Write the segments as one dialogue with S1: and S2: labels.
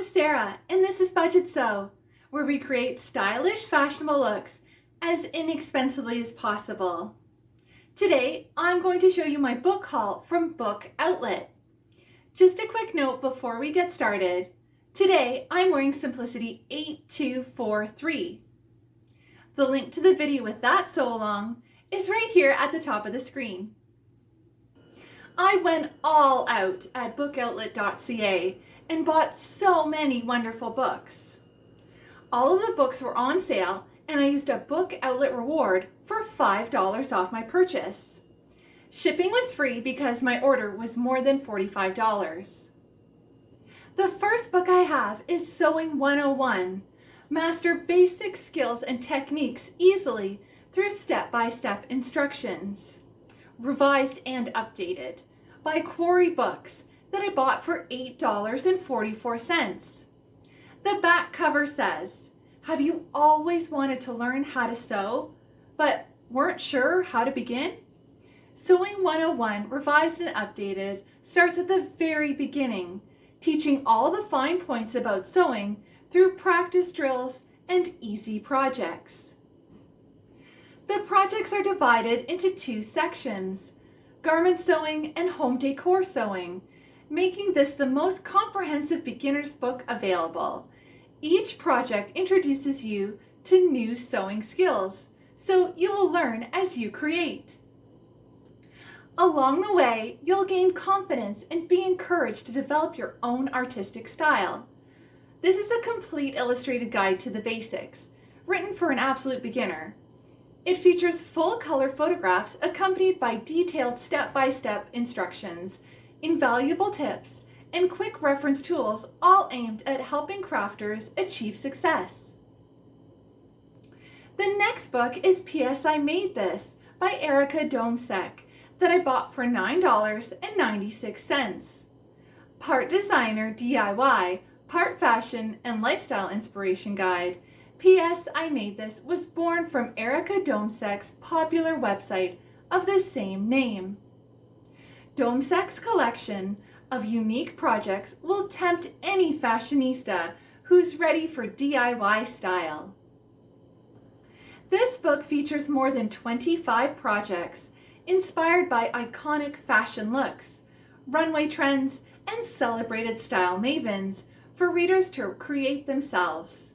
S1: I'm Sarah, and this is Budget Sew, where we create stylish, fashionable looks as inexpensively as possible. Today, I'm going to show you my book haul from Book Outlet. Just a quick note before we get started. Today, I'm wearing Simplicity 8243. The link to the video with that sew along is right here at the top of the screen. I went all out at bookoutlet.ca and bought so many wonderful books. All of the books were on sale and I used a book outlet reward for $5 off my purchase. Shipping was free because my order was more than $45. The first book I have is Sewing 101. Master basic skills and techniques easily through step-by-step -step instructions. Revised and updated by Quarry Books that I bought for $8.44. The back cover says, have you always wanted to learn how to sew, but weren't sure how to begin? Sewing 101, revised and updated, starts at the very beginning, teaching all the fine points about sewing through practice drills and easy projects. The projects are divided into two sections, garment sewing and home decor sewing, making this the most comprehensive beginner's book available. Each project introduces you to new sewing skills, so you will learn as you create. Along the way, you'll gain confidence and be encouraged to develop your own artistic style. This is a complete illustrated guide to the basics, written for an absolute beginner. It features full color photographs accompanied by detailed step-by-step -step instructions, invaluable tips, and quick reference tools all aimed at helping crafters achieve success. The next book is P.S. I Made This by Erica Domsek that I bought for $9.96. Part designer DIY, part fashion and lifestyle inspiration guide, P.S. I Made This was born from Erica Domsek's popular website of the same name. Domsek's collection of unique projects will tempt any fashionista who's ready for DIY style. This book features more than 25 projects inspired by iconic fashion looks, runway trends, and celebrated style mavens for readers to create themselves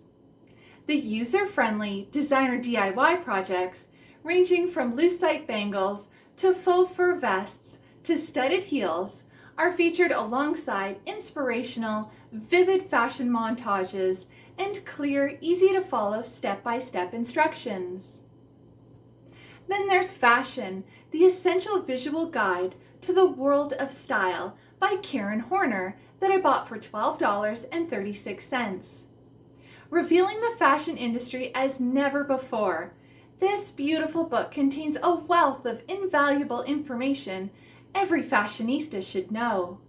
S1: the user-friendly designer DIY projects ranging from lucite bangles to faux fur vests to studded heels are featured alongside inspirational, vivid fashion montages and clear, easy to follow step-by-step -step instructions. Then there's Fashion, the essential visual guide to the world of style by Karen Horner that I bought for $12.36 revealing the fashion industry as never before. This beautiful book contains a wealth of invaluable information every fashionista should know.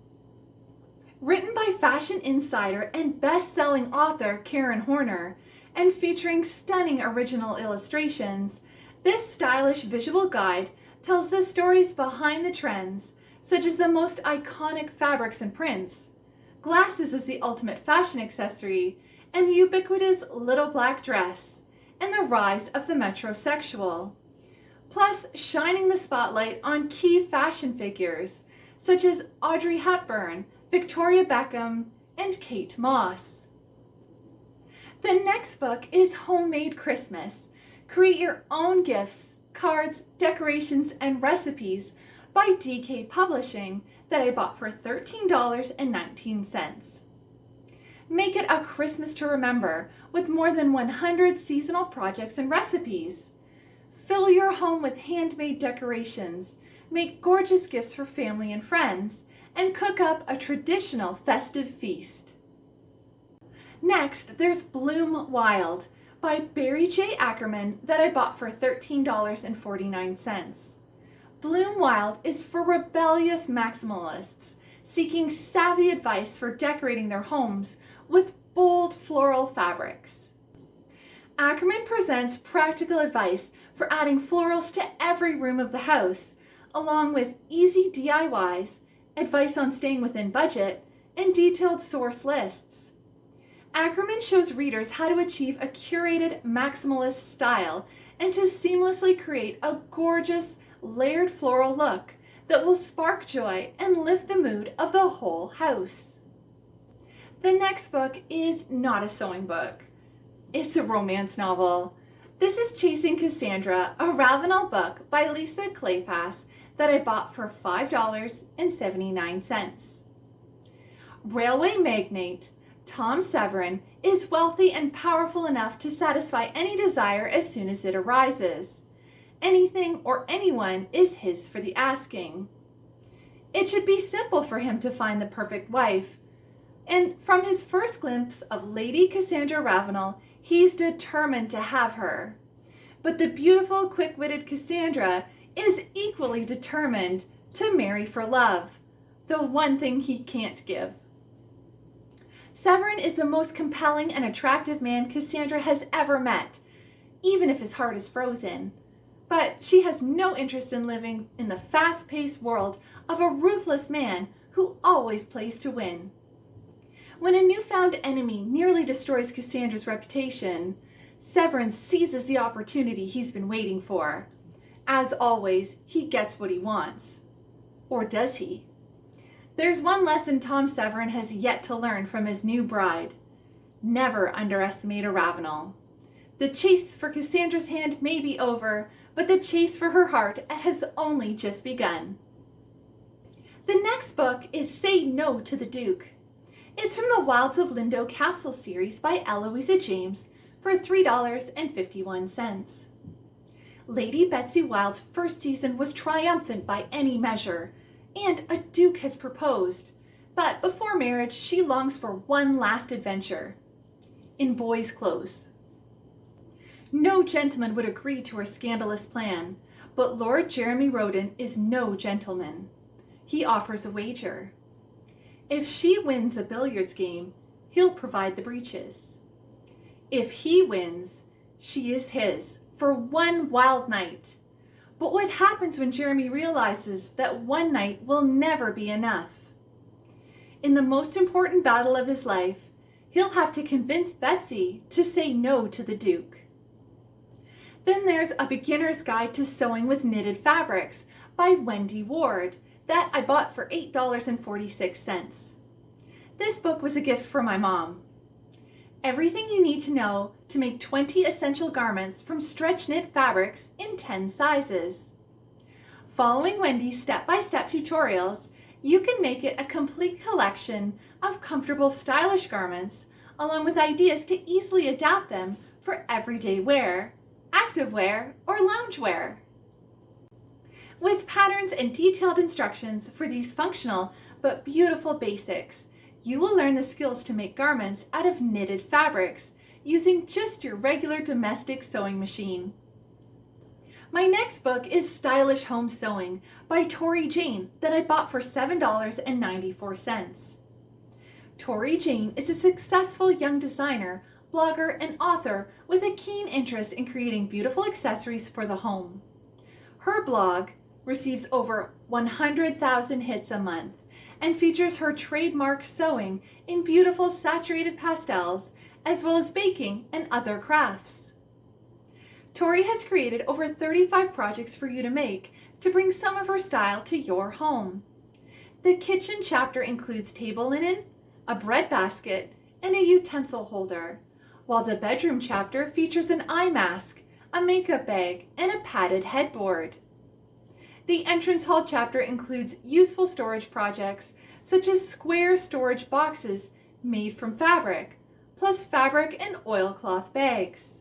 S1: Written by Fashion Insider and best-selling author Karen Horner, and featuring stunning original illustrations, this stylish visual guide tells the stories behind the trends, such as the most iconic fabrics and prints, glasses as the ultimate fashion accessory, and the ubiquitous little black dress, and the rise of the metrosexual. Plus, shining the spotlight on key fashion figures, such as Audrey Hepburn, Victoria Beckham, and Kate Moss. The next book is Homemade Christmas. Create your own gifts, cards, decorations, and recipes by DK Publishing that I bought for $13.19. Make it a Christmas to remember with more than 100 seasonal projects and recipes. Fill your home with handmade decorations, make gorgeous gifts for family and friends, and cook up a traditional festive feast. Next, there's Bloom Wild by Barry J. Ackerman that I bought for $13.49. Bloom Wild is for rebellious maximalists seeking savvy advice for decorating their homes with bold floral fabrics. Ackerman presents practical advice for adding florals to every room of the house, along with easy DIYs, advice on staying within budget, and detailed source lists. Ackerman shows readers how to achieve a curated maximalist style and to seamlessly create a gorgeous layered floral look that will spark joy and lift the mood of the whole house. The next book is not a sewing book. It's a romance novel. This is Chasing Cassandra, a Ravenel book by Lisa Kleypas that I bought for $5.79. Railway magnate Tom Severin is wealthy and powerful enough to satisfy any desire as soon as it arises. Anything or anyone is his for the asking. It should be simple for him to find the perfect wife. And from his first glimpse of Lady Cassandra Ravenel, he's determined to have her. But the beautiful, quick-witted Cassandra is equally determined to marry for love, the one thing he can't give. Severin is the most compelling and attractive man Cassandra has ever met, even if his heart is frozen. But she has no interest in living in the fast-paced world of a ruthless man who always plays to win. When a newfound enemy nearly destroys Cassandra's reputation, Severin seizes the opportunity he's been waiting for. As always, he gets what he wants. Or does he? There's one lesson Tom Severin has yet to learn from his new bride. Never underestimate a Ravenel. The chase for Cassandra's hand may be over, but the chase for her heart has only just begun. The next book is Say No to the Duke. It's from the Wilds of Lindow Castle series by Eloisa James for $3.51. Lady Betsy Wild's first season was triumphant by any measure, and a duke has proposed. But before marriage, she longs for one last adventure. In boy's clothes. No gentleman would agree to her scandalous plan, but Lord Jeremy Roden is no gentleman. He offers a wager. If she wins a billiards game, he'll provide the breeches. If he wins, she is his for one wild night. But what happens when Jeremy realizes that one night will never be enough? In the most important battle of his life, he'll have to convince Betsy to say no to the Duke. Then there's A Beginner's Guide to Sewing with Knitted Fabrics by Wendy Ward that I bought for $8.46. This book was a gift for my mom. Everything you need to know to make 20 essential garments from stretch knit fabrics in 10 sizes. Following Wendy's step-by-step -step tutorials, you can make it a complete collection of comfortable stylish garments along with ideas to easily adapt them for everyday wear activewear, or loungewear. With patterns and detailed instructions for these functional but beautiful basics, you will learn the skills to make garments out of knitted fabrics using just your regular domestic sewing machine. My next book is Stylish Home Sewing by Torie Jayne that I bought for $7.94. Torie Jayne is a successful young designer blogger, and author with a keen interest in creating beautiful accessories for the home. Her blog receives over 100,000 hits a month and features her trademark sewing in beautiful saturated pastels as well as baking and other crafts. Torie has created over 35 projects for you to make to bring some of her style to your home. The kitchen chapter includes table linen, a bread basket, and a utensil holder, while the bedroom chapter features an eye mask, a makeup bag, and a padded headboard. The entrance hall chapter includes useful storage projects such as square storage boxes made from fabric, plus fabric and oilcloth bags.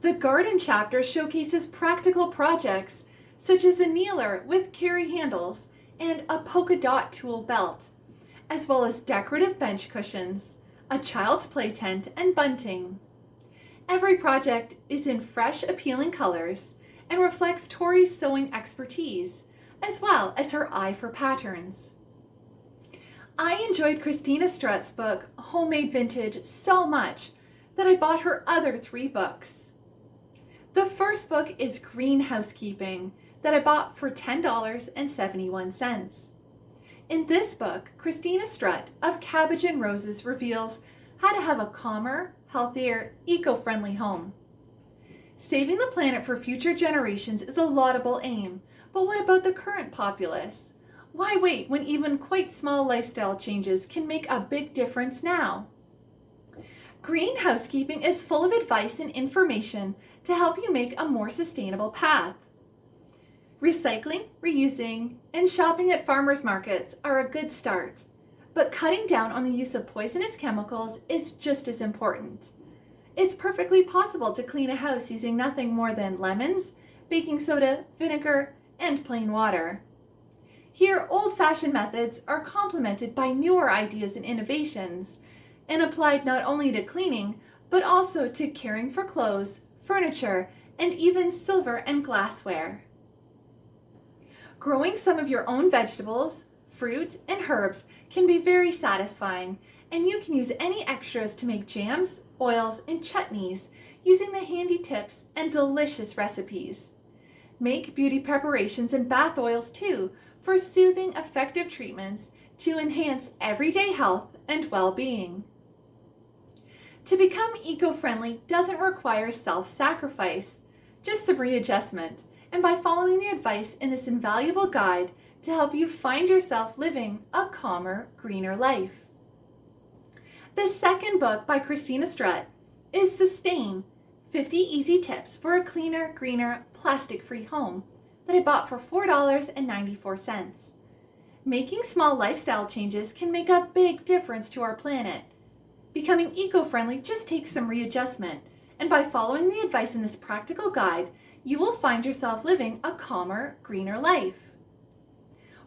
S1: The garden chapter showcases practical projects such as a kneeler with carry handles and a polka dot tool belt, as well as decorative bench cushions, a child's play tent, and bunting. Every project is in fresh, appealing colors and reflects Torie's sewing expertise, as well as her eye for patterns. I enjoyed Christina Strutt's book, Homemade Vintage, so much that I bought her other three books. The first book is Green Housekeeping that I bought for $10.71. In this book, Christina Strutt of Cabbage and Roses reveals how to have a calmer, healthier, eco-friendly home. Saving the planet for future generations is a laudable aim, but what about the current populace? Why wait when even quite small lifestyle changes can make a big difference now? Green housekeeping is full of advice and information to help you make a more sustainable path. Recycling, reusing, and shopping at farmers markets are a good start, but cutting down on the use of poisonous chemicals is just as important. It's perfectly possible to clean a house using nothing more than lemons, baking soda, vinegar, and plain water. Here, old-fashioned methods are complemented by newer ideas and innovations and applied not only to cleaning, but also to caring for clothes, furniture, and even silver and glassware. Growing some of your own vegetables, fruit, and herbs can be very satisfying, and you can use any extras to make jams, oils, and chutneys using the handy tips and delicious recipes. Make beauty preparations and bath oils too for soothing, effective treatments to enhance everyday health and well-being. To become eco-friendly doesn't require self-sacrifice, just some readjustment, and by following the advice in this invaluable guide to help you find yourself living a calmer, greener life. The second book by Christina Strutt is Sustain, 50 Easy Tips for a Cleaner, Greener, Plastic-Free Home that I bought for $4.94. Making small lifestyle changes can make a big difference to our planet Becoming eco-friendly just takes some readjustment, and by following the advice in this practical guide, you will find yourself living a calmer, greener life.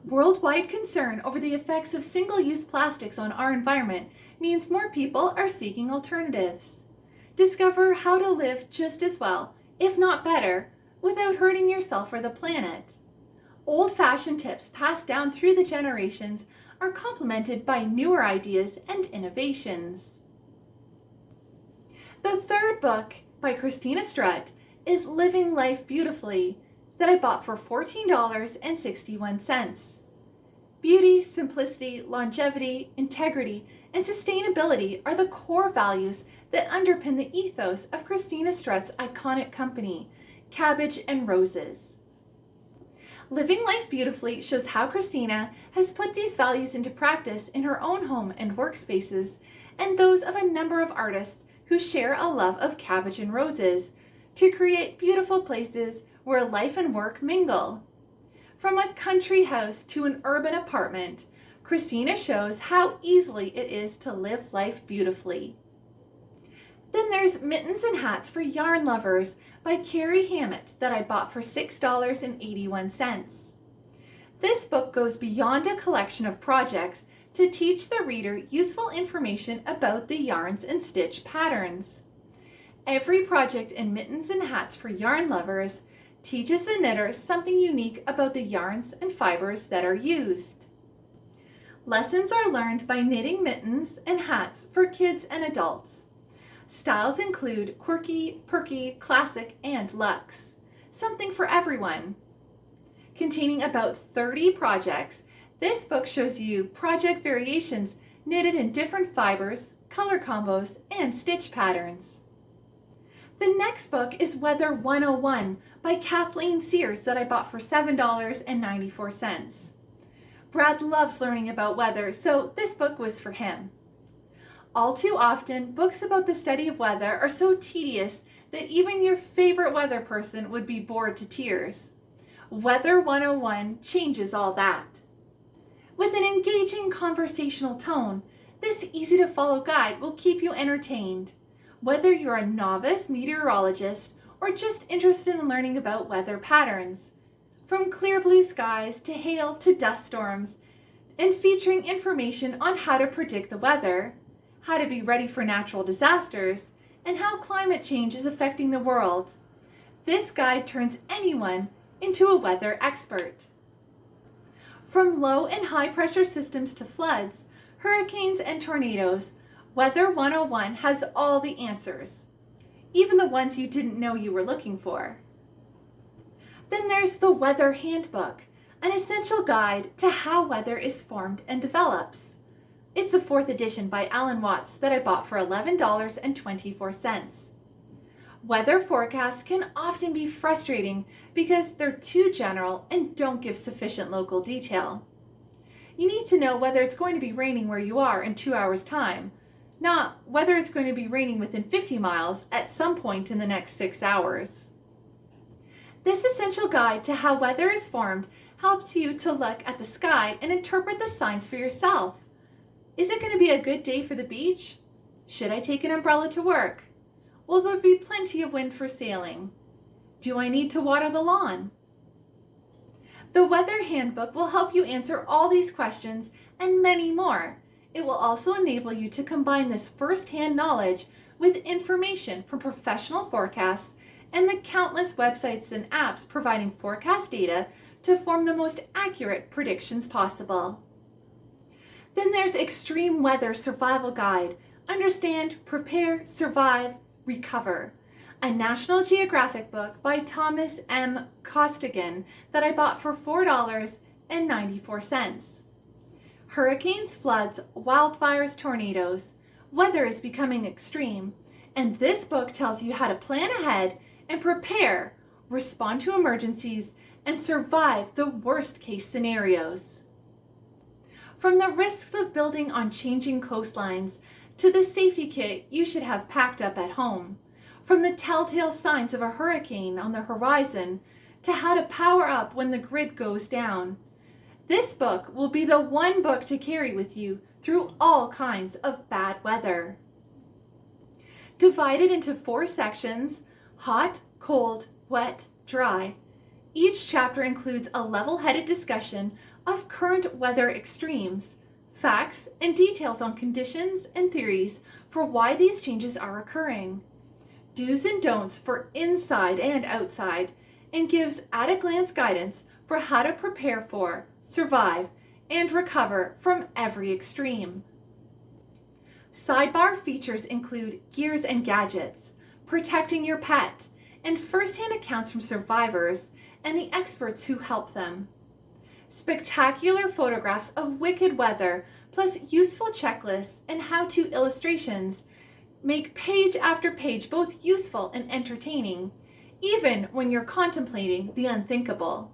S1: Worldwide concern over the effects of single-use plastics on our environment means more people are seeking alternatives. Discover how to live just as well, if not better, without hurting yourself or the planet. Old-fashioned tips passed down through the generations are complemented by newer ideas and innovations. The third book by Christina Strutt is Living Life Beautifully that I bought for $14.61. Beauty, simplicity, longevity, integrity, and sustainability are the core values that underpin the ethos of Christina Strutt's iconic company, Cabbage and Roses. Living Life Beautifully shows how Christina has put these values into practice in her own home and workspaces and those of a number of artists who share a love of cabbage and roses to create beautiful places where life and work mingle. From a country house to an urban apartment, Christina shows how easily it is to live life beautifully. Then there's Mittens and Hats for Yarn Lovers by Carrie Hammett that I bought for $6.81. This book goes beyond a collection of projects to teach the reader useful information about the yarns and stitch patterns. Every project in Mittens and Hats for Yarn Lovers teaches the knitter something unique about the yarns and fibers that are used. Lessons are learned by knitting mittens and hats for kids and adults. Styles include quirky, perky, classic, and luxe. Something for everyone. Containing about 30 projects, this book shows you project variations knitted in different fibers, color combos, and stitch patterns. The next book is Weather 101 by Kathleen Sears that I bought for $7.94. Brad loves learning about weather, so this book was for him. All too often, books about the study of weather are so tedious that even your favorite weather person would be bored to tears. Weather 101 changes all that. With an engaging conversational tone, this easy-to-follow guide will keep you entertained. Whether you're a novice meteorologist or just interested in learning about weather patterns. From clear blue skies to hail to dust storms, and featuring information on how to predict the weather, how to be ready for natural disasters, and how climate change is affecting the world. This guide turns anyone into a weather expert. From low and high pressure systems to floods, hurricanes and tornadoes, Weather 101 has all the answers, even the ones you didn't know you were looking for. Then there's the Weather Handbook, an essential guide to how weather is formed and develops. It's a fourth edition by Alan Watts that I bought for $11.24. Weather forecasts can often be frustrating because they're too general and don't give sufficient local detail. You need to know whether it's going to be raining where you are in two hours' time, not whether it's going to be raining within 50 miles at some point in the next six hours. This essential guide to how weather is formed helps you to look at the sky and interpret the signs for yourself. Is it going to be a good day for the beach? Should I take an umbrella to work? Will there be plenty of wind for sailing? Do I need to water the lawn? The Weather Handbook will help you answer all these questions and many more. It will also enable you to combine this first-hand knowledge with information from professional forecasts and the countless websites and apps providing forecast data to form the most accurate predictions possible. Then there's Extreme Weather Survival Guide. Understand, prepare, survive, recover. A National Geographic book by Thomas M. Kostigen that I bought for $4.94. Hurricanes, floods, wildfires, tornadoes. Weather is becoming extreme, and this book tells you how to plan ahead and prepare, respond to emergencies, and survive the worst case scenarios. From the risks of building on changing coastlines to the safety kit you should have packed up at home, from the telltale signs of a hurricane on the horizon to how to power up when the grid goes down, this book will be the one book to carry with you through all kinds of bad weather. Divided into four sections, hot, cold, wet, dry, each chapter includes a level-headed discussion of current weather extremes, facts, and details on conditions and theories for why these changes are occurring, do's and don'ts for inside and outside, and gives at-a-glance guidance for how to prepare for, survive, and recover from every extreme. Sidebar features include gears and gadgets, protecting your pet, and first-hand accounts from survivors and the experts who help them. Spectacular photographs of wicked weather, plus useful checklists and how-to illustrations make page after page both useful and entertaining, even when you're contemplating the unthinkable.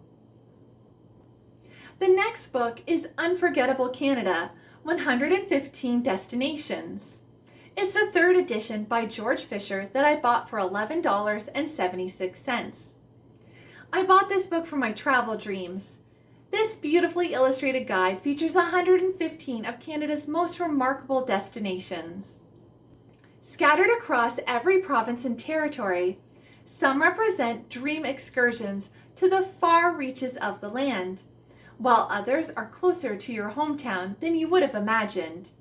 S1: The next book is Unforgettable Canada, 115 Destinations. It's the third edition by George Fischer that I bought for $11.76. I bought this book for my travel dreams. This beautifully illustrated guide features 115 of Canada's most remarkable destinations. Scattered across every province and territory, some represent dream excursions to the far reaches of the land while others are closer to your hometown than you would have imagined.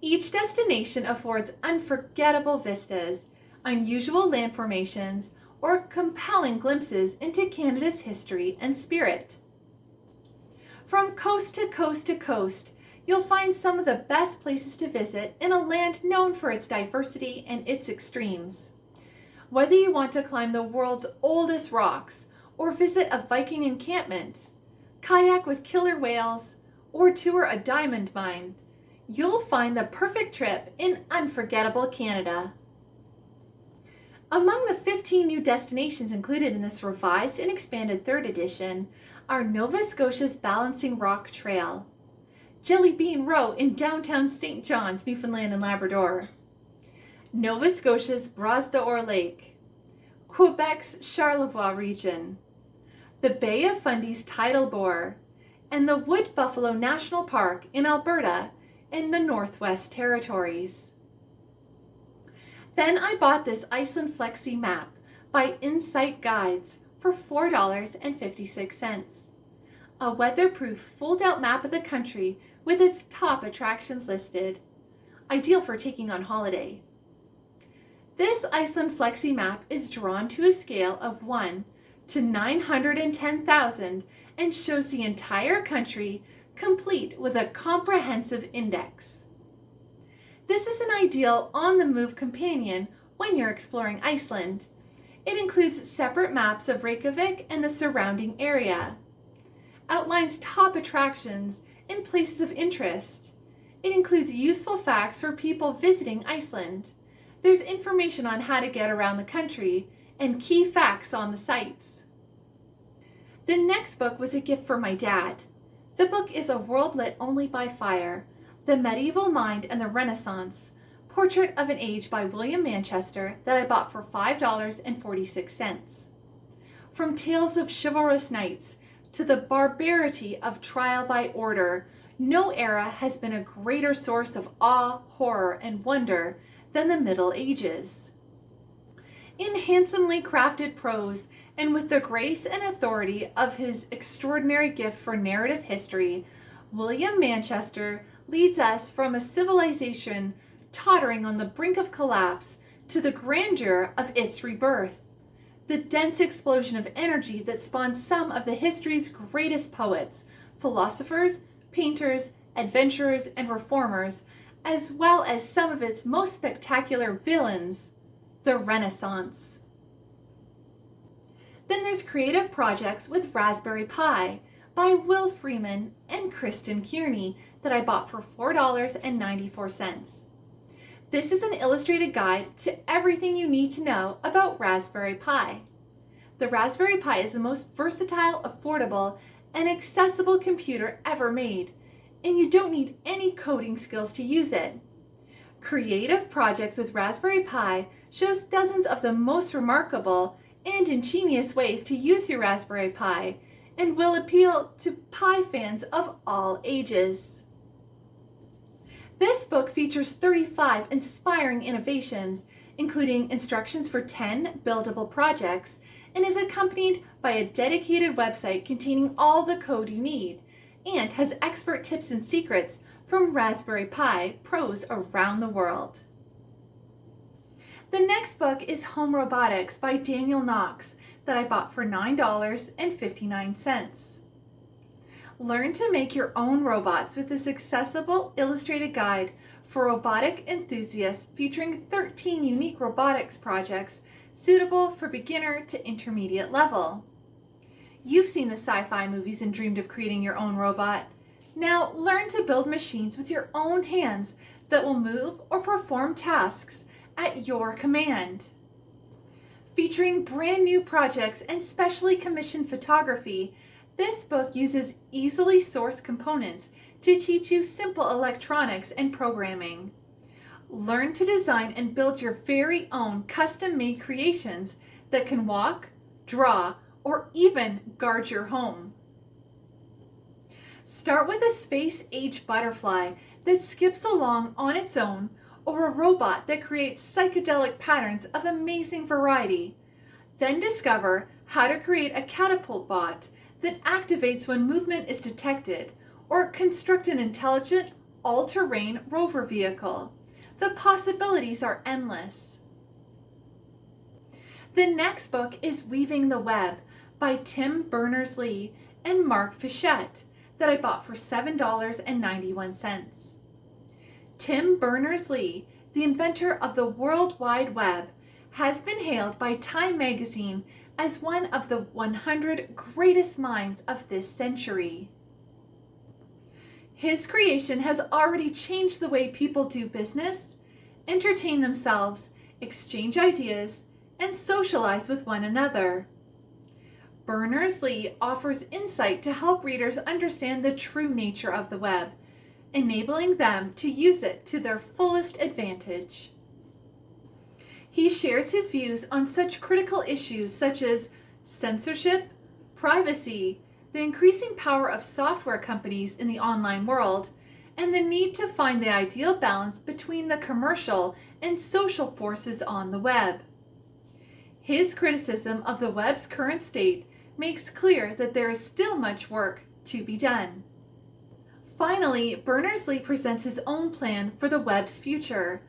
S1: Each destination affords unforgettable vistas, unusual land formations, or compelling glimpses into Canada's history and spirit. From coast to coast to coast, you'll find some of the best places to visit in a land known for its diversity and its extremes. Whether you want to climb the world's oldest rocks or visit a Viking encampment, kayak with killer whales, or tour a diamond mine, you'll find the perfect trip in unforgettable Canada. Among the 15 new destinations included in this revised and expanded third edition are Nova Scotia's Balancing Rock Trail, Jelly Bean Row in downtown St. John's, Newfoundland and Labrador, Nova Scotia's Bras d'Or Lake, Quebec's Charlevoix region, the Bay of Fundy's tidal bore, and the Wood Buffalo National Park in Alberta in the Northwest Territories. Then I bought this Iceland Flexi map by Insight Guides for $4.56. A weatherproof fold-out map of the country with its top attractions listed. Ideal for taking on holiday. This Iceland Flexi map is drawn to a scale of 1 to 910,000 and shows the entire country complete with a comprehensive index. This is an ideal on-the-move companion when you're exploring Iceland. It includes separate maps of Reykjavik and the surrounding area, outlines top attractions and places of interest, It includes useful facts for people visiting Iceland. There's information on how to get around the country and key facts on the sites. The next book was a gift for my dad. The book is A World Lit Only by Fire, The Medieval Mind and the Renaissance, Portrait of an Age by William Manchester that I bought for $5.46. From tales of chivalrous knights to the barbarity of trial by order, no era has been a greater source of awe, horror, and wonder than the Middle Ages. In handsomely crafted prose, and with the grace and authority of his extraordinary gift for narrative history, William Manchester leads us from a civilization tottering on the brink of collapse to the grandeur of its rebirth. The dense explosion of energy that spawned some of the history's greatest poets, philosophers, painters, adventurers, and reformers, as well as some of its most spectacular villains, the Renaissance. Then there's Creative Projects with Raspberry Pi by Will Freeman and Kristen Kearney that I bought for $4.94. This is an illustrated guide to everything you need to know about Raspberry Pi. The Raspberry Pi is the most versatile, affordable, and accessible computer ever made, and you don't need any coding skills to use it. Creative Projects with Raspberry Pi shows dozens of the most remarkable and ingenious ways to use your Raspberry Pi and will appeal to Pi fans of all ages. This book features 35 inspiring innovations, including instructions for 10 buildable projects, and is accompanied by a dedicated website containing all the code you need, and has expert tips and secrets from Raspberry Pi pros around the world. The next book is Home Robotics by Daniel Knox that I bought for $9.59. Learn to make your own robots with this accessible illustrated guide for robotic enthusiasts featuring 13 unique robotics projects suitable for beginner to intermediate level. You've seen the sci-fi movies and dreamed of creating your own robot. Now learn to build machines with your own hands that will move or perform tasks at your command. Featuring brand new projects and specially commissioned photography, this book uses easily sourced components to teach you simple electronics and programming. Learn to design and build your very own custom-made creations that can walk, draw, or even guard your home. Start with a space-age butterfly that skips along on its own or a robot that creates psychedelic patterns of amazing variety. Then discover how to create a catapult bot that activates when movement is detected, or construct an intelligent, all-terrain rover vehicle. The possibilities are endless. The next book is Weaving the Web by Tim Berners-Lee and Mark Fischetti that I bought for $7.91. Tim Berners-Lee, the inventor of the World Wide Web, has been hailed by Time magazine as one of the 100 greatest minds of this century. His creation has already changed the way people do business, entertain themselves, exchange ideas, and socialize with one another. Berners-Lee offers insight to help readers understand the true nature of the web, enabling them to use it to their fullest advantage. He shares his views on such critical issues such as censorship, privacy, the increasing power of software companies in the online world, and the need to find the ideal balance between the commercial and social forces on the web. His criticism of the web's current state makes clear that there is still much work to be done. Finally, Berners-Lee presents his own plan for the web's future,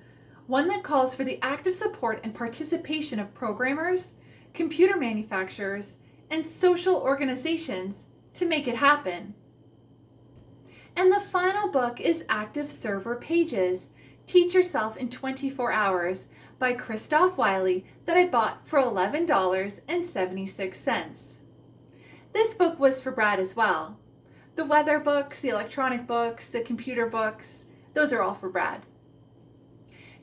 S1: one that calls for the active support and participation of programmers, computer manufacturers, and social organizations to make it happen. And the final book is Active Server Pages, Teach Yourself in 24 Hours by Christoph Wille that I bought for $11.76. This book was for Brad as well. The weather books, the electronic books, the computer books, Those are all for Brad.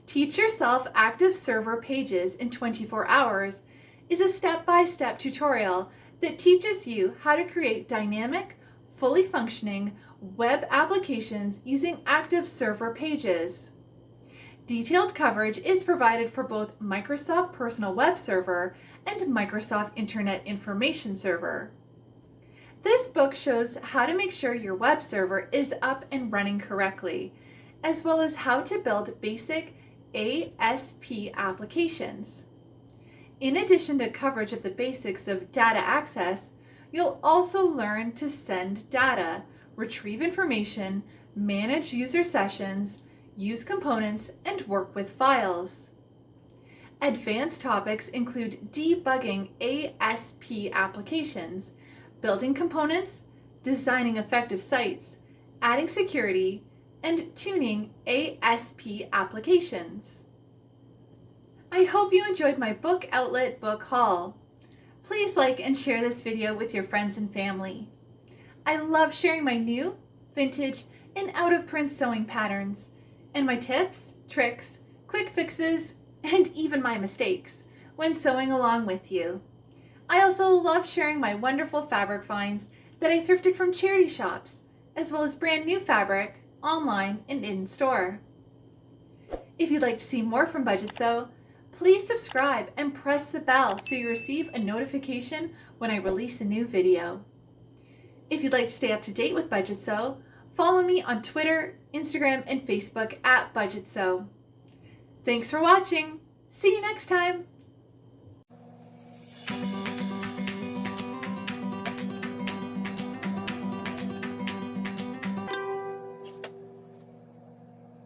S1: Teach Yourself Active Server Pages in 24 Hours is a step-by-step tutorial that teaches you how to create dynamic, fully functioning web applications using active server pages. Detailed coverage is provided for both Microsoft Personal Web Server and Microsoft Internet Information Server. This book shows how to make sure your web server is up and running correctly, as well as how to build basic ASP applications. In addition to coverage of the basics of data access, you'll also learn to send data, retrieve information, manage user sessions, use components, and work with files. Advanced topics include debugging ASP applications, building components, designing effective sites, adding security, and tuning ASP applications. I hope you enjoyed my book outlet book haul. Please like and share this video with your friends and family. I love sharing my new, vintage, and out-of-print sewing patterns, and my tips, tricks, quick fixes, and even my mistakes when sewing along with you. I also love sharing my wonderful fabric finds that I thrifted from charity shops, as well as brand new fabric online and in store. If you'd like to see more from Budget Sew, please subscribe and press the bell so you receive a notification when I release a new video. If you'd like to stay up to date with Budget Sew, follow me on Twitter, Instagram, and Facebook at Budget Sew. Thanks for watching. See you next time.